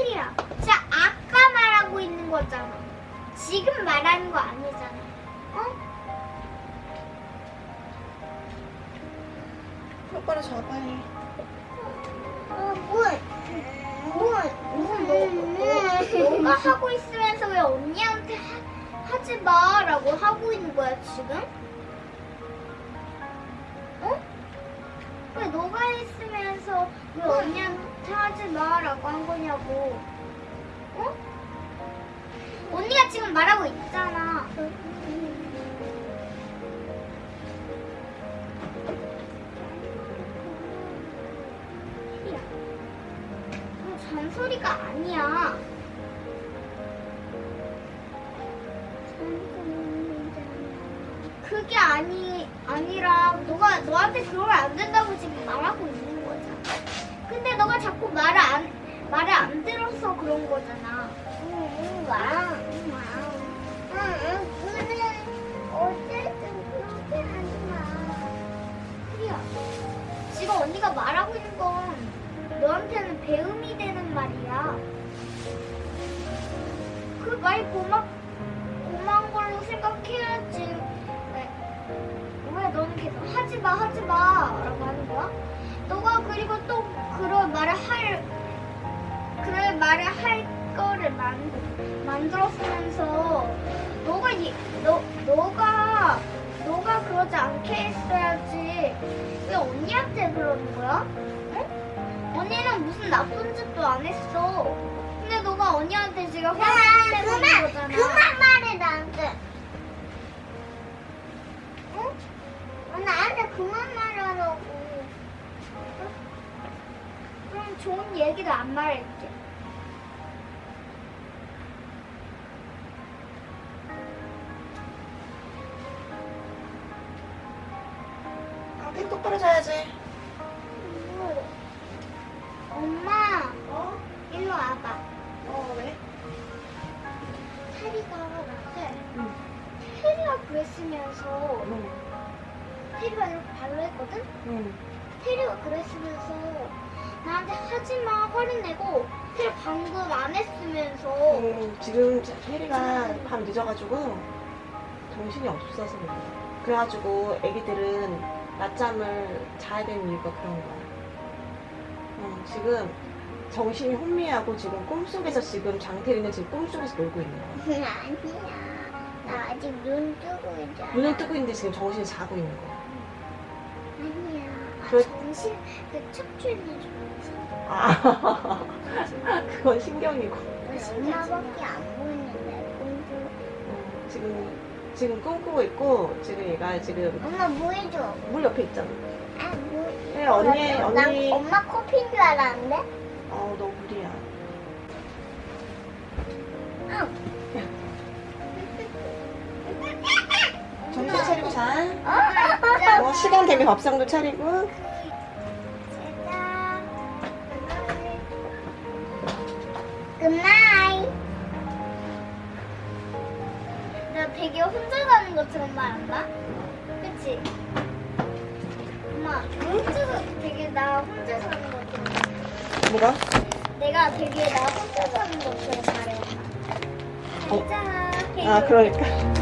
테리야, 진짜 아까 말하고 있는 거잖아. 지금 말하는 거 아니잖아. 어? 똑바로 잡아해. 어, 뭘? 뭘? 무슨 너, 너, 너가 하고 있으면서 왜 언니한테 하, 하지 마라고 하고 있는 거야 지금? 어? 왜 너가 했으면서 왜 언니한테 하지 마라고 한 거냐고? 그거 잔소리가 아니야. 그게 아니 아니라 너가 너한테 그러면 안 된다고 지금 말하고 있는 거잖아. 근데 너가 자꾸 말을 안 말을 안 들어서 그런 거잖아. 응, 와, 응, 응, 그래. 어쨌든 그렇게 하지 마. 그래야. 지금 언니가 말하고 있는 건 너한테는 배움이 되는 말이야. 그 말이 고마, 고마운 걸로 생각해야지. 왜, 왜 너는 계속 하지 마, 하지 마. 라고 하는 거야? 너가 그리고 또 그런 말을 할, 그런 말을 할 거를 만, 만들었으면서 너가, 이, 너, 너가, 너가 그러지 않게 했어야지. 왜 언니한테 그러는 거야? 응? 언니는 무슨 나쁜 짓도 안 했어. 근데 너가 언니한테 지금 화를 내고 있는 거잖아. 그만 말해 나한테. 응? 나한테 그만 말하라고. 그럼 좋은 얘기도 안 말할게. 아, 똑바로 자야지. 일로 와봐. 어, 왜? 테리가 나한테 응. 테리가 그랬으면서 응. 테리가 이렇게 발로 했거든? 응. 테리가 그랬으면서 나한테 하지마 화를 내고 테리 방금 안 했으면서 응. 지금 혜리가 밤 늦어가지고 정신이 없어서 그래. 그래가지고 애기들은 낮잠을 자야 되는 이유가 그런 거야. 응, 지금 정신이 혼미하고 지금 꿈속에서 지금 장태리는 지금 꿈속에서 놀고 있는 거야. 아니야 나 아직 눈 뜨고 있잖아 눈을 뜨고 있는데 지금 정신이 자고 있는 거야. 아니야 아, 그래- 정신 그 척추는 정신 아, 그건 신경이고. 신나밖에 안 보이는데 공주 어, 지금 지금 꿈꾸고 있고 지금 얘가 지금 엄마 뭐 해줘 물 옆에 있잖아. 아 뭐? 네, 언니 난 언니. 엄마 커피인 줄 알았는데 어, 너. 응 정신 차리고 자. 어? 어, 시간 되면 밥상도 차리고. 되게 혼자 가는 것처럼 말한다. 그치? 엄마, 혼자서 되게 나 혼자 사는 것처럼. 뭐가? 내가 되게 나 혼자 사는 것처럼 말해. 어? 자, 아, 그러니까.